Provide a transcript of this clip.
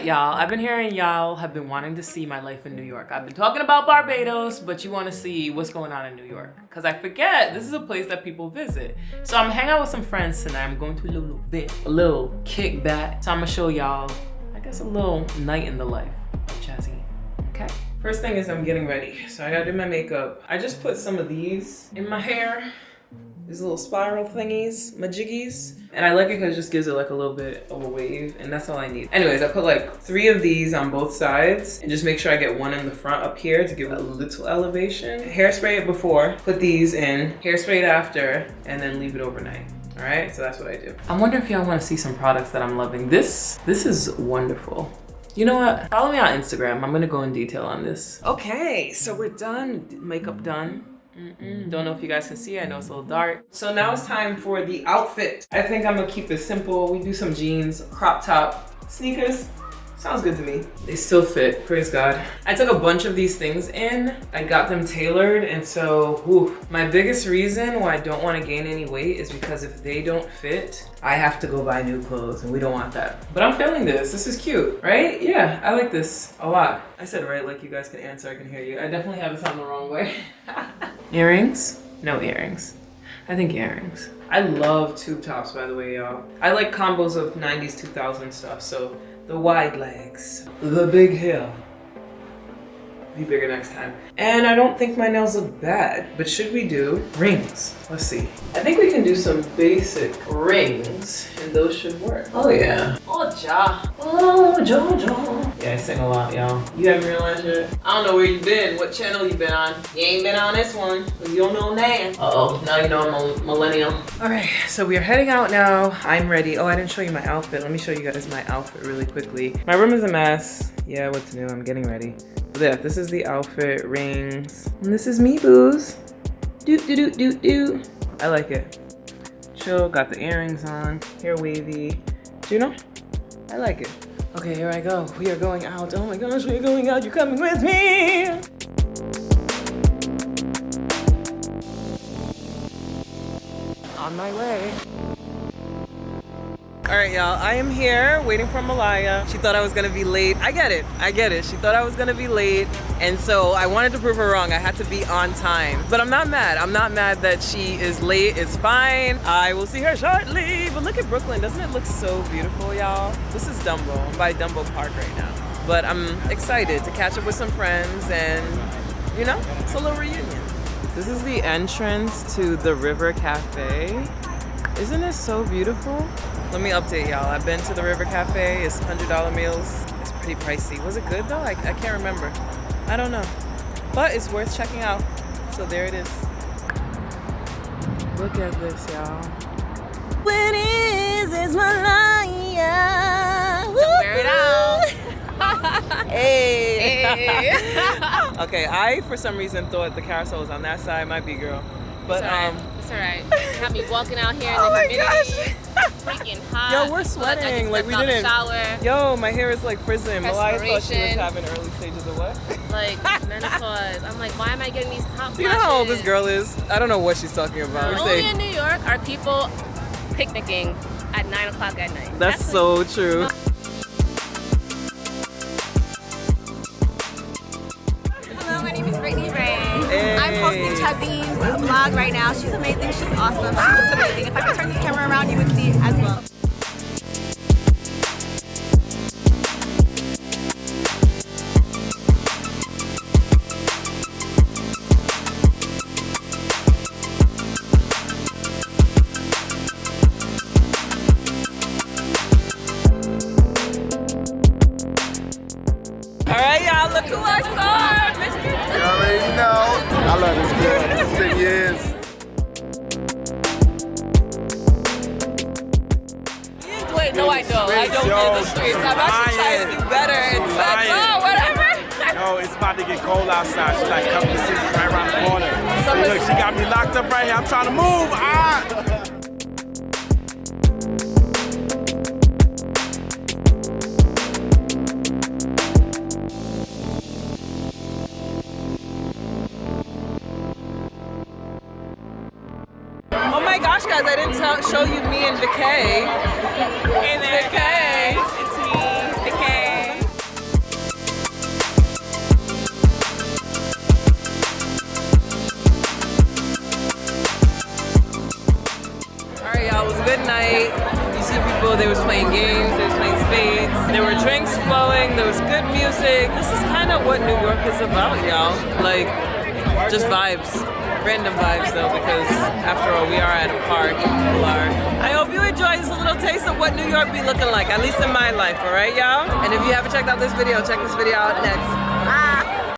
right, y'all. I've been hearing y'all have been wanting to see my life in New York. I've been talking about Barbados, but you want to see what's going on in New York. Because I forget, this is a place that people visit. So I'm hanging out with some friends tonight. I'm going to a little bit, a little kickback. So I'm going to show y'all, I guess, a little night in the life of Jazzy. Okay? First thing is I'm getting ready. So I gotta do my makeup. I just put some of these in my hair these little spiral thingies, majiggies. And I like it because it just gives it like a little bit of a wave and that's all I need. Anyways, I put like three of these on both sides and just make sure I get one in the front up here to give it a little elevation. Hairspray it before, put these in, hairspray it after, and then leave it overnight. All right, so that's what I do. I wonder if y'all wanna see some products that I'm loving. This, this is wonderful. You know what? Follow me on Instagram. I'm gonna go in detail on this. Okay, so we're done. Makeup done. Mm -mm. Don't know if you guys can see, I know it's a little dark. So now it's time for the outfit. I think I'm gonna keep it simple. We do some jeans, crop top, sneakers, Sounds good to me. They still fit, praise God. I took a bunch of these things in. I got them tailored and so, whew, my biggest reason why I don't wanna gain any weight is because if they don't fit, I have to go buy new clothes and we don't want that. But I'm feeling this, this is cute, right? Yeah, I like this a lot. I said right like you guys can answer, I can hear you. I definitely have this on the wrong way. earrings? No earrings. I think earrings. I love tube tops, by the way, y'all. I like combos of 90s, 2000 stuff, so the wide legs, the big hair. Be bigger next time. And I don't think my nails look bad, but should we do rings? Let's see. I think we can do some basic rings and those should work. Oh yeah. Oh ja. Oh ja ja. Yeah, I sing a lot, y'all. You haven't realized yet? I don't know where you've been, what channel you've been on. You ain't been on this one. You don't know now. Uh-oh, now you know I'm a millennial. All right, so we are heading out now. I'm ready. Oh, I didn't show you my outfit. Let me show you guys my outfit really quickly. My room is a mess. Yeah, what's new? I'm getting ready. But yeah, this is the outfit, rings. And this is me, booze. Doot, doot, doot, doot, doot. I like it. Chill, got the earrings on, hair wavy. Do you know? I like it. Okay, here I go. We are going out. Oh my gosh, we are going out. You're coming with me? On my way. All right, y'all, I am here waiting for Malaya. She thought I was gonna be late. I get it, I get it. She thought I was gonna be late. And so I wanted to prove her wrong. I had to be on time. But I'm not mad. I'm not mad that she is late. It's fine. I will see her shortly. But look at Brooklyn. Doesn't it look so beautiful, y'all? This is Dumbo. I'm by Dumbo Park right now. But I'm excited to catch up with some friends and, you know, it's a little reunion. This is the entrance to the River Cafe. Isn't it so beautiful? Let me update y'all. I've been to the River Cafe. It's $100 meals. It's pretty pricey. Was it good though? I, I can't remember. I don't know. But it's worth checking out. So there it is. Look at this, y'all. When is is Malaya? Wear it out. hey. hey. okay, I for some reason thought the carousel was on that side. Might be, girl. But um, it's alright. Have me walking out here in oh the humidity. Freaking hot. Yo, we're sweating. Like we didn't. Shower. Yo, my hair is like frizzy. Malaya thought she was having early stages of what? Like menopause. I'm like, why am I getting these hot You know how old this girl is? I don't know what she's talking about. No. Only in New York are people picnicking at nine o'clock at night. That's, That's so like, true. Chazine's vlog right now. She's amazing. She's awesome. She looks amazing. If I could turn this camera No, I don't. I don't Yo, the streets. I'm actually trying to do better. It's like, oh, whatever. Yo, it's about to get cold outside. She's like, come to see right around the corner. So look, she got me locked up right here. I'm trying to move. Ah! gosh, guys, I didn't tell, show you me and Decay. Hey there, Decay. It's me, Decay. All right, y'all, it was a good night. You see people, they was playing games, they was playing spades. There were drinks flowing, there was good music. This is kind of what New York is about, y'all. Like, just vibes. Random vibes though, because after all, we are at a park people are. I hope you enjoy this little taste of what New York be looking like, at least in my life, all right, y'all? And if you haven't checked out this video, check this video out next.